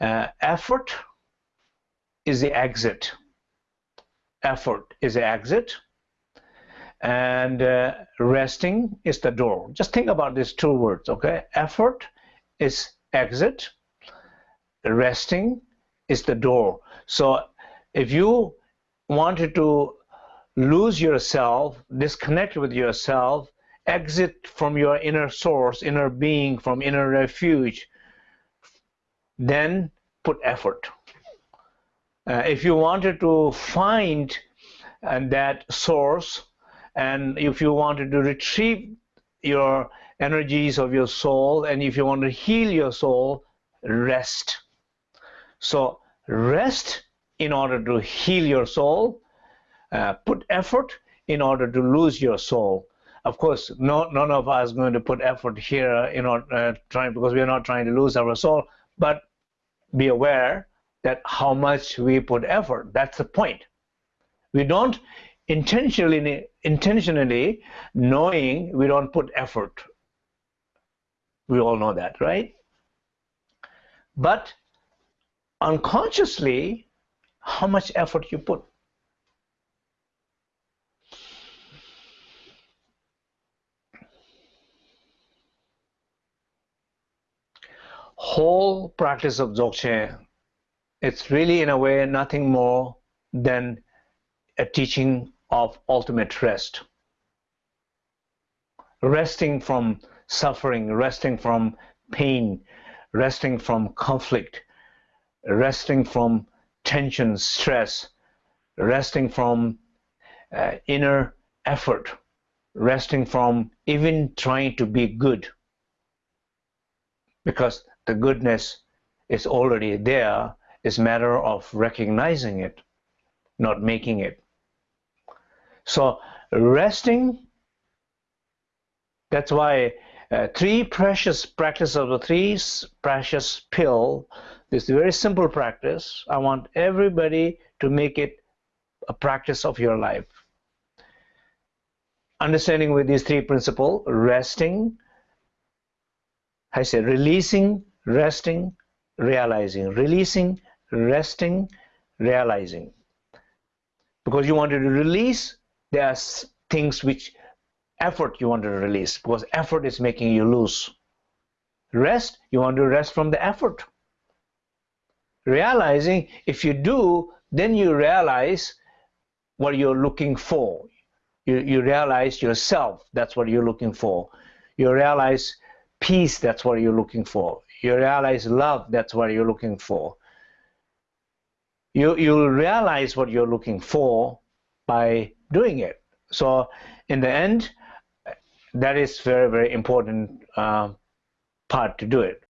Uh, effort is the exit. Effort is the exit. And uh, resting is the door. Just think about these two words, okay? Effort is exit. Resting is the door. So if you wanted to lose yourself, disconnect with yourself, exit from your inner source, inner being, from inner refuge, then put effort. Uh, if you wanted to find uh, that source, and if you wanted to retrieve your energies of your soul, and if you want to heal your soul, rest. So rest in order to heal your soul, uh, put effort in order to lose your soul. Of course, no, none of us going to put effort here in order uh, trying because we are not trying to lose our soul, but be aware that how much we put effort. That's the point. We don't intentionally intentionally knowing we don't put effort. We all know that, right? But unconsciously, how much effort you put. Whole practice of Dzogchen, it's really in a way nothing more than a teaching of ultimate rest. Resting from suffering, resting from pain, resting from conflict, resting from tension, stress, resting from uh, inner effort, resting from even trying to be good. Because the goodness is already there. It's a matter of recognizing it, not making it. So resting, that's why uh, three precious practice of the three precious pill, this very simple practice, I want everybody to make it a practice of your life. Understanding with these three principles, resting, I say releasing resting, realizing, releasing, resting, realizing. Because you wanted to release, there are things which effort you want to release because effort is making you lose. Rest, you want to rest from the effort. Realizing, if you do, then you realize what you're looking for. You, you realize yourself, that's what you're looking for. You realize peace, that's what you're looking for you realize love that's what you're looking for. You you'll realize what you're looking for by doing it. So in the end that is very very important uh, part to do it